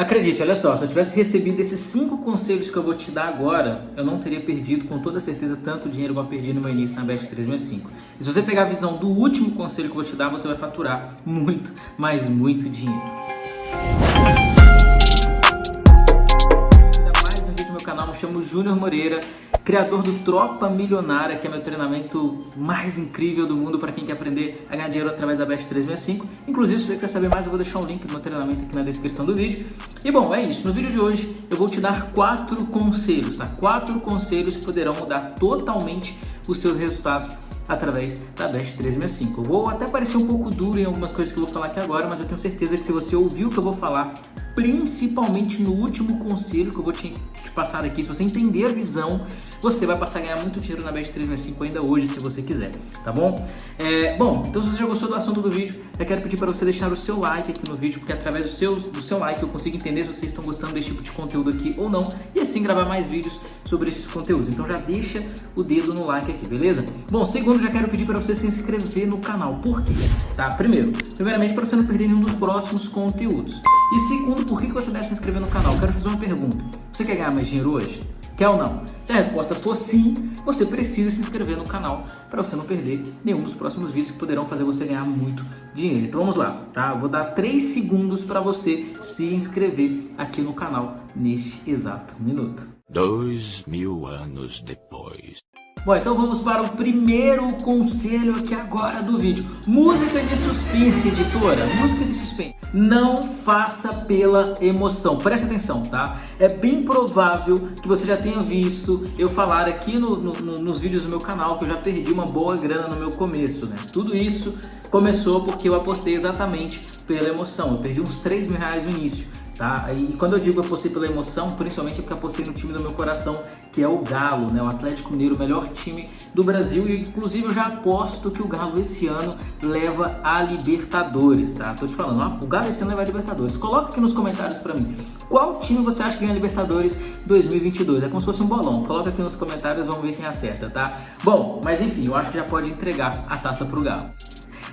Acredite, olha só, se eu tivesse recebido esses cinco conselhos que eu vou te dar agora, eu não teria perdido com toda certeza tanto dinheiro que eu perdi no meu início na Best 365. E se você pegar a visão do último conselho que eu vou te dar, você vai faturar muito, mas muito dinheiro. Ainda mais um vídeo no meu canal, me chamo Júnior Moreira criador do Tropa Milionária, que é meu treinamento mais incrível do mundo para quem quer aprender a ganhar dinheiro através da Best 365. Inclusive, se você quiser saber mais, eu vou deixar um link do meu treinamento aqui na descrição do vídeo. E bom, é isso. No vídeo de hoje, eu vou te dar quatro conselhos, tá? Quatro conselhos que poderão mudar totalmente os seus resultados através da Best 365. Eu vou até parecer um pouco duro em algumas coisas que eu vou falar aqui agora, mas eu tenho certeza que se você ouviu o que eu vou falar, principalmente no último conselho que eu vou te, te passar aqui, se você entender a visão você vai passar a ganhar muito dinheiro na Bet 365 ainda hoje, se você quiser, tá bom? É, bom, então se você já gostou do assunto do vídeo, eu quero pedir para você deixar o seu like aqui no vídeo, porque através do seu, do seu like eu consigo entender se vocês estão gostando desse tipo de conteúdo aqui ou não, e assim gravar mais vídeos sobre esses conteúdos. Então já deixa o dedo no like aqui, beleza? Bom, segundo, já quero pedir para você se inscrever no canal. Por quê? Tá? Primeiro, primeiramente para você não perder nenhum dos próximos conteúdos. E segundo, por que você deve se inscrever no canal? Eu quero fazer uma pergunta. Você quer ganhar mais dinheiro hoje? Quer ou não? Se a resposta for sim, você precisa se inscrever no canal para você não perder nenhum dos próximos vídeos que poderão fazer você ganhar muito dinheiro. Então vamos lá, tá? Vou dar 3 segundos para você se inscrever aqui no canal neste exato minuto. Dois mil anos depois. Bom, então vamos para o primeiro conselho aqui agora do vídeo. Música de suspense, editora. Música de suspense. Não faça pela emoção. Preste atenção, tá? É bem provável que você já tenha visto eu falar aqui no, no, nos vídeos do meu canal que eu já perdi uma boa grana no meu começo, né? Tudo isso começou porque eu apostei exatamente pela emoção. Eu perdi uns 3 mil reais no início. Tá? E quando eu digo apostei pela emoção, principalmente é porque apostei no time do meu coração, que é o Galo, né? o Atlético Mineiro, o melhor time do Brasil. E inclusive eu já aposto que o Galo esse ano leva a Libertadores, tá? Tô te falando, o Galo esse ano leva a Libertadores. Coloca aqui nos comentários para mim, qual time você acha que ganha a Libertadores 2022? É como se fosse um bolão. Coloca aqui nos comentários, vamos ver quem acerta, tá? Bom, mas enfim, eu acho que já pode entregar a taça pro Galo.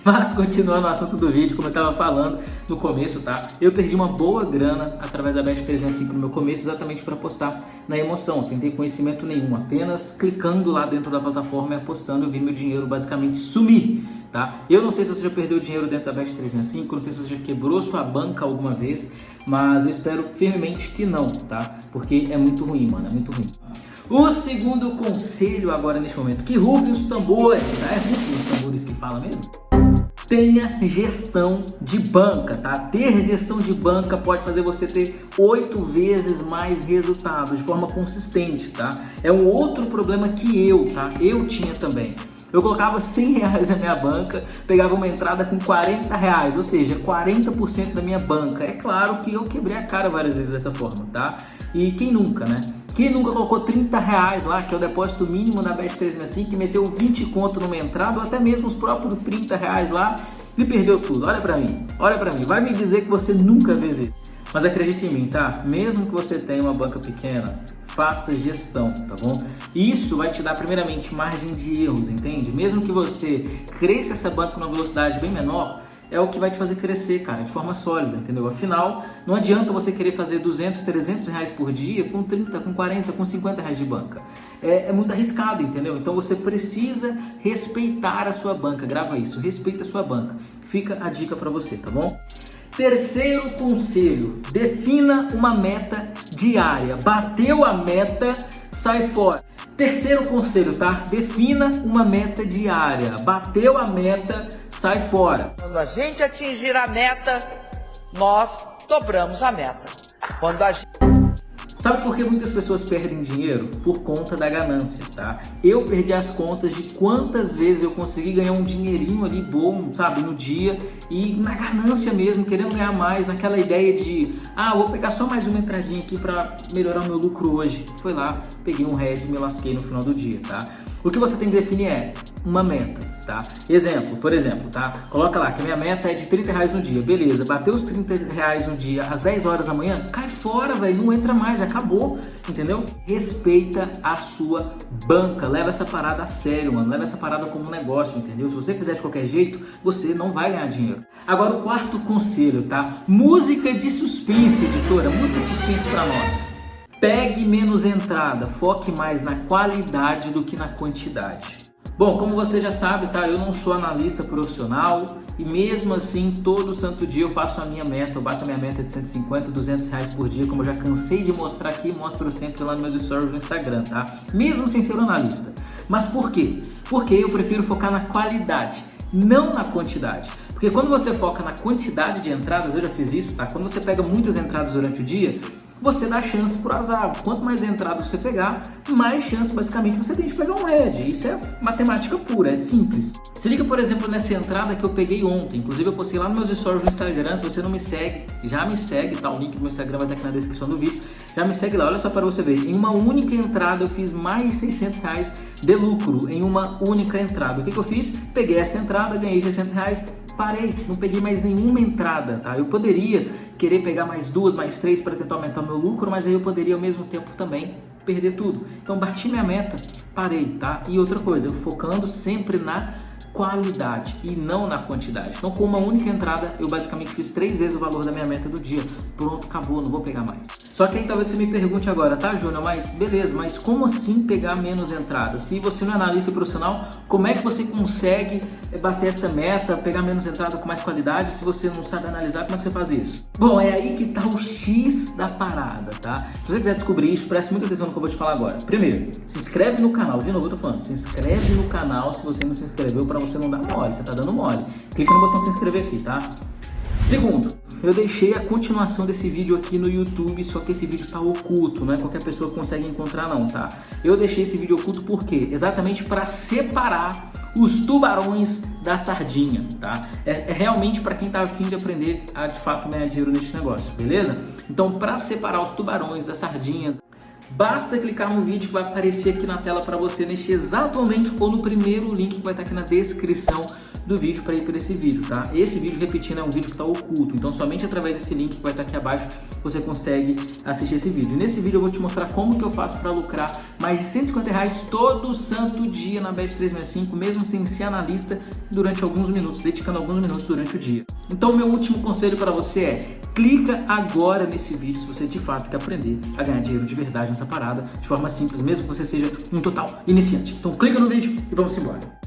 Mas continuando o assunto do vídeo, como eu estava falando no começo, tá? Eu perdi uma boa grana através da Bet 365 no meu começo, exatamente para apostar na emoção, sem ter conhecimento nenhum, apenas clicando lá dentro da plataforma e apostando, eu vi meu dinheiro basicamente sumir. Tá? Eu não sei se você já perdeu dinheiro dentro da Bet 365, não sei se você já quebrou sua banca alguma vez, mas eu espero firmemente que não, tá? Porque é muito ruim, mano, é muito ruim. O segundo conselho agora neste momento, que rufem os tambores, tá? É rufem os gestão de banca, tá? Ter gestão de banca pode fazer você ter oito vezes mais resultados de forma consistente, tá? É um outro problema que eu, tá? Eu tinha também. Eu colocava 100 reais na minha banca, pegava uma entrada com 40 reais, ou seja, 40% da minha banca. É claro que eu quebrei a cara várias vezes dessa forma, tá? E quem nunca, né? Quem nunca colocou 30 reais lá, que é o depósito mínimo da Best 365, que meteu 20 conto numa entrada, ou até mesmo os próprios 30 reais lá, e perdeu tudo. Olha pra mim, olha pra mim. Vai me dizer que você nunca fez isso. Mas acredite em mim, tá? Mesmo que você tenha uma banca pequena, faça gestão, tá bom? Isso vai te dar primeiramente margem de erros, entende? Mesmo que você cresça essa banca numa velocidade bem menor, é o que vai te fazer crescer, cara, de forma sólida, entendeu? Afinal, não adianta você querer fazer 200, 300 reais por dia com 30, com 40, com 50 reais de banca. É, é muito arriscado, entendeu? Então você precisa respeitar a sua banca, grava isso, respeita a sua banca. Fica a dica para você, tá bom? Terceiro conselho, defina uma meta diária. Bateu a meta, sai fora. Terceiro conselho, tá? Defina uma meta diária. Bateu a meta, sai fora. Quando a gente atingir a meta, nós dobramos a meta. Quando a gente... Sabe por que muitas pessoas perdem dinheiro? Por conta da ganância, tá? Eu perdi as contas de quantas vezes eu consegui ganhar um dinheirinho ali bom, sabe, no dia e na ganância mesmo, querendo ganhar mais, naquela ideia de, ah, vou pegar só mais uma entradinha aqui para melhorar o meu lucro hoje. Foi lá, peguei um head e me lasquei no final do dia, tá? O que você tem que definir é uma meta, tá? Exemplo, por exemplo, tá? Coloca lá que minha meta é de 30 reais no dia. Beleza, bateu os 30 reais no dia às 10 horas da manhã, cai fora, velho, não entra mais, acabou, entendeu? Respeita a sua banca, leva essa parada a sério, mano, leva essa parada como um negócio, entendeu? Se você fizer de qualquer jeito, você não vai ganhar dinheiro. Agora o quarto conselho, tá? Música de suspense, editora, música de suspense para nós. Pegue menos entrada, foque mais na qualidade do que na quantidade. Bom, como você já sabe, tá? Eu não sou analista profissional e mesmo assim, todo santo dia eu faço a minha meta, eu bato a minha meta de 150, 200 reais por dia, como eu já cansei de mostrar aqui, mostro sempre lá nos meus stories no Instagram, tá? Mesmo sem ser analista. Mas por quê? Porque eu prefiro focar na qualidade, não na quantidade. Porque quando você foca na quantidade de entradas, eu já fiz isso, tá? Quando você pega muitas entradas durante o dia, você dá chance pro azar. Quanto mais entradas você pegar, mais chance basicamente você tem de pegar um red. Isso é matemática pura, é simples. Se liga, por exemplo, nessa entrada que eu peguei ontem. Inclusive eu postei lá nos meus stories no Instagram. Se você não me segue, já me segue, tá? O link do meu Instagram vai estar aqui na descrição do vídeo. Já me segue lá, olha só para você ver. Em uma única entrada eu fiz mais de 600 reais de lucro em uma única entrada. O que, que eu fiz? Peguei essa entrada, ganhei 600 reais, parei, não peguei mais nenhuma entrada, tá? Eu poderia querer pegar mais duas, mais três para tentar aumentar meu lucro, mas aí eu poderia ao mesmo tempo também perder tudo. Então bati minha meta, parei, tá? E outra coisa, eu focando sempre na qualidade e não na quantidade. Então, com uma única entrada, eu basicamente fiz três vezes o valor da minha meta do dia. Pronto, acabou, não vou pegar mais. Só que aí talvez você me pergunte agora, tá, Júnior? Mas beleza, mas como assim pegar menos entradas? Se você não é analista profissional, como é que você consegue bater essa meta, pegar menos entrada com mais qualidade? Se você não sabe analisar, como é que você faz isso? Bom, é aí que tá o X da parada, tá? Se você quiser descobrir isso, preste muita atenção no que eu vou te falar agora. Primeiro, se inscreve no canal. De novo, eu tô falando, se inscreve no canal se você não se inscreveu para não dar mole, você tá dando mole. Clica no botão de se inscrever aqui, tá? Segundo, eu deixei a continuação desse vídeo aqui no YouTube, só que esse vídeo tá oculto, não é qualquer pessoa consegue encontrar não, tá? Eu deixei esse vídeo oculto por quê? Exatamente para separar os tubarões da sardinha, tá? É, é realmente para quem tá afim de aprender a de fato ganhar dinheiro nesse negócio, beleza? Então, para separar os tubarões das sardinhas, Basta clicar no vídeo que vai aparecer aqui na tela para você neste exato momento ou no primeiro link que vai estar aqui na descrição do vídeo para ir para esse vídeo, tá? Esse vídeo, repetindo, é um vídeo que está oculto, então somente através desse link que vai estar aqui abaixo você consegue assistir esse vídeo. Nesse vídeo eu vou te mostrar como que eu faço para lucrar mais de 150 reais todo santo dia na Bet365, mesmo sem ser analista, durante alguns minutos, dedicando alguns minutos durante o dia. Então meu último conselho para você é, clica agora nesse vídeo se você de fato quer aprender a ganhar dinheiro de verdade nessa parada, de forma simples, mesmo que você seja um total iniciante. Então clica no vídeo e vamos embora.